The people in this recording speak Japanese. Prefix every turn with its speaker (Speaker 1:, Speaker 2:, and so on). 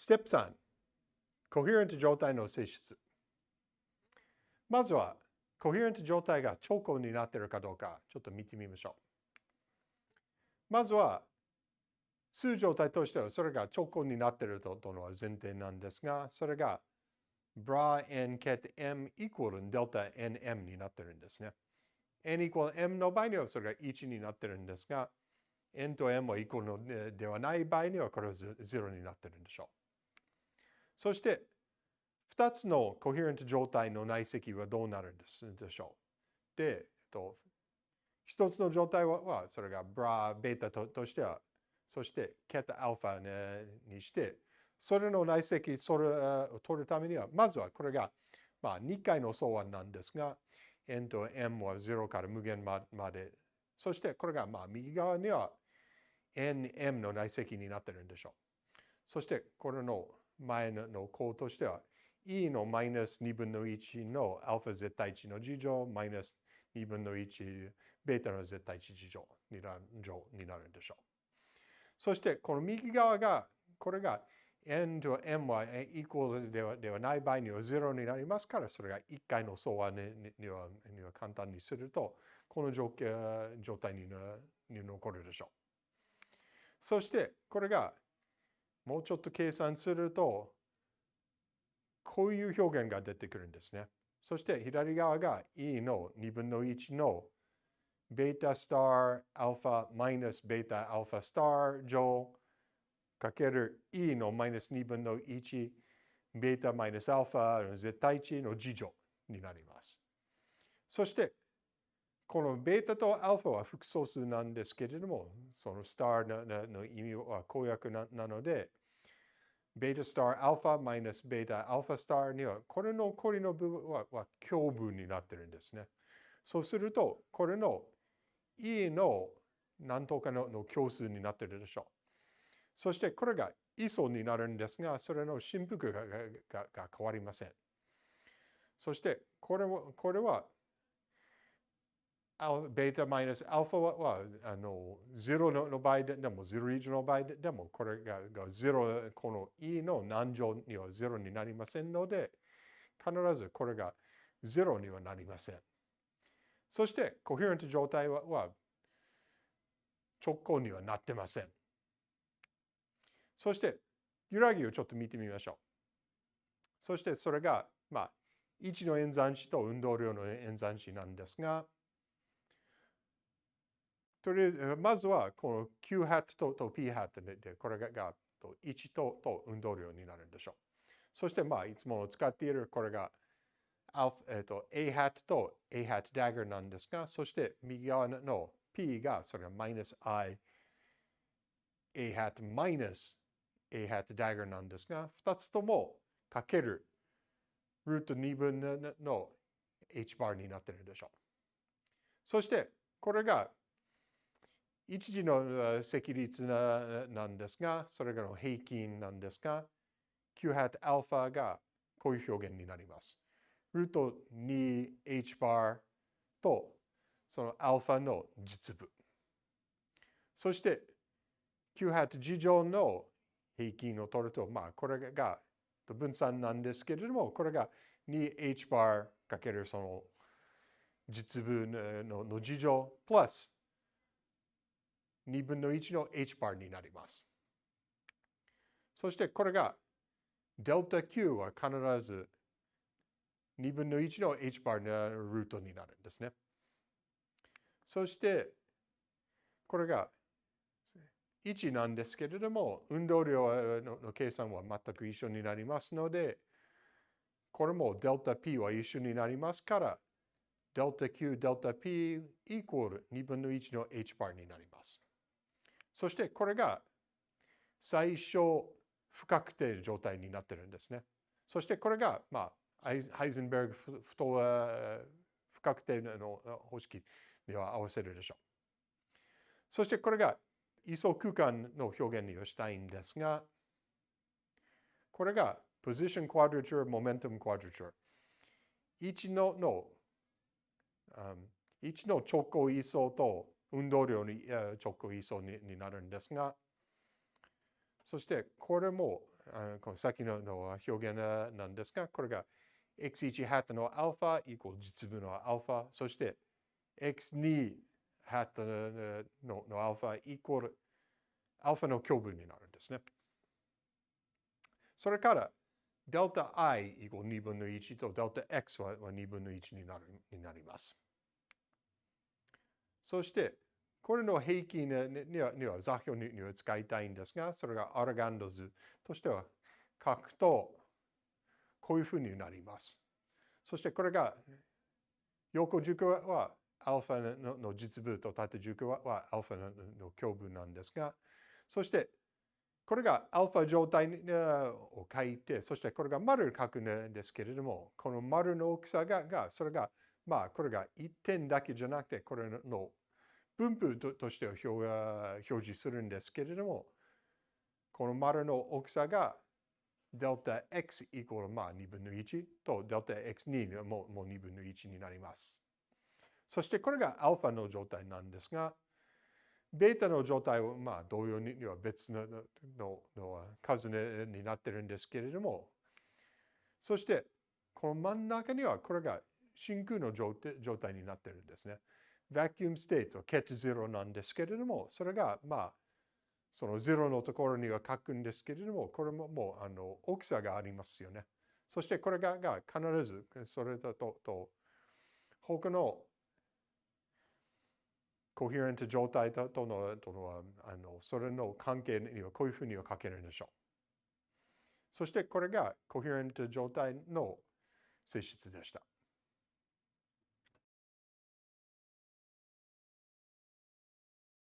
Speaker 1: ステップ3、コヘレント状態の性質。まずは、コヘレント状態が超高になっているかどうか、ちょっと見てみましょう。まずは、数状態としてはそれが超高になっているというのは前提なんですが、それが bra n ket m イコールデルタ nm になっているんですね。n イコール m の場合にはそれが1になっているんですが、n と m はイコールではない場合にはこれは0になっているんでしょう。そして、2つのコヘレント状態の内積はどうなるんですでしょう？で、えっと、1つの状態は、それがブラ、ベータととしては、そしてケタ、アルファ、ね、にして、それの内積それを取るためには、まずはこれが、まあ、2回の相和なんですが、n と m は0から無限まで、そしてこれがまあ右側には nm の内積になってるんでしょう。そしてこれの前の項としては e のマイナス2分の1の α 絶対値の事乗マイナス2分の1ベータの絶対値事乗になるんでしょう。そしてこの右側がこれが n と m はイコールではではない場合には0になりますから、それが1回の相和ににはには簡単にすると、この状状態にに残るでしょう。そして、これがもうちょっと計算すると、こういう表現が出てくるんですね。そして左側が e の2分の1のベータスターアルファマイナスベータアルファスター乗かける e のマイナス2分の1、ベータマイナスアルファの絶対値の次乗になります。そして、このベータとアルファは複素数なんですけれども、そのスターの意味は公約なので、ベータスターアルファマイナスベータアルファスターには、これの残りの部分はは共分になってるんですね。そうすると、これの E の何とかのの共数になってるでしょう。そしてこれが位相になるんですが、それの振幅ががが変わりません。そしてこれは、これはベータマイナスアルファはあの0の場合でも0以上の場合でもこれがが0この E の何乗には0になりませんので必ずこれが0にはなりません。そしてコヘレント状態はは直行にはなってません。そして、揺らぎをちょっと見てみましょう。そしてそれが、まあ、1の演算子と運動量の演算子なんですが、とりあえず、まずはこの Q ハットと P ハットで、これが1とと運動量になるんでしょう。そして、まあ、いつもの使っているこれがえっと、A ハットと A ハットダガーなんですが、そして右側の P がそれがマイナス I A ハットマイナス A hat dagger なんですが、2つともかけるルート2分の h バーになっているでしょう。そして、これが一時の積率ななんですが、それがの平均なんですが、Q hat アルファがこういう表現になります。ルート 2h バーとそのアルファの実部。そして、Q hat 事乗の平均を取ると、まあ、これが分散なんですけれども、これが 2h バーかけるその実分のの事乗プラス2分の1の h バーになります。そしてこれがデルタ Q は必ず2分の1の h バーのルートになるんですね。そしてこれが1なんですけれども、運動量の計算は全く一緒になりますので、これもデルタ P は一緒になりますから、デルタ Q、デルタ P イコール2分の1の h バーになります。そしてこれが最小不確定状態になってるんですね。そしてこれが、まあ、ハイゼンベルグ不不確定の方式には合わせるでしょう。そしてこれが位相空間の表現にしたいんですが、これが position quadrature, momentum quadrature。1のの、um, 1の直行位相と運動量に、直行位相にになるんですが、そしてこれもあこの先のの表現なんですが、これが x1 ハットのアルファイコール実分のアルファ、そして x2 ハットののアルファイコールアルファの共分になるんですね。それから、デルタ i イコール2分の1とデルタ x は2分の1になるになります。そして、これの平均にはには座標には使いたいんですが、それがアルガンド図としては書くと、こういうふうになります。そしてこれが横軸はアルファの実部と縦軸はアルファの共分なんですが、そしてこれがアルファ状態を書いて、そしてこれが丸を書くんですけれども、この丸の大きさが、がそれが、まあ、これが1点だけじゃなくて、これの分布として表示するんですけれども、この丸の大きさがデルタ x イコールまあ2分の1とデルタ x2 ももう2分の1になります。そしてこれがアルファの状態なんですが、ベータの状態はまあ同様には別ののの数になってるんですけれども、そしてこの真ん中にはこれが真空の状態になってるんですね。vacuum state は ket 0なんですけれども、それがまあその0のところには書くんですけれども、これももうあの大きさがありますよね。そしてこれがが必ずそれだとと他のコヘレント状態とのとのあのそれの関係にはこういうふうには書けるんでしょう。そしてこれがコヘレント状態の性質でした。